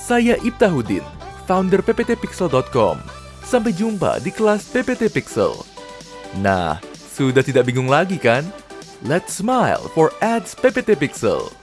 Saya Ibtahudin, founder pptpixel.com. Sampai jumpa di kelas PPT Pixel. Nah, sudah tidak bingung lagi kan? Let's smile for ads PPT Pixel.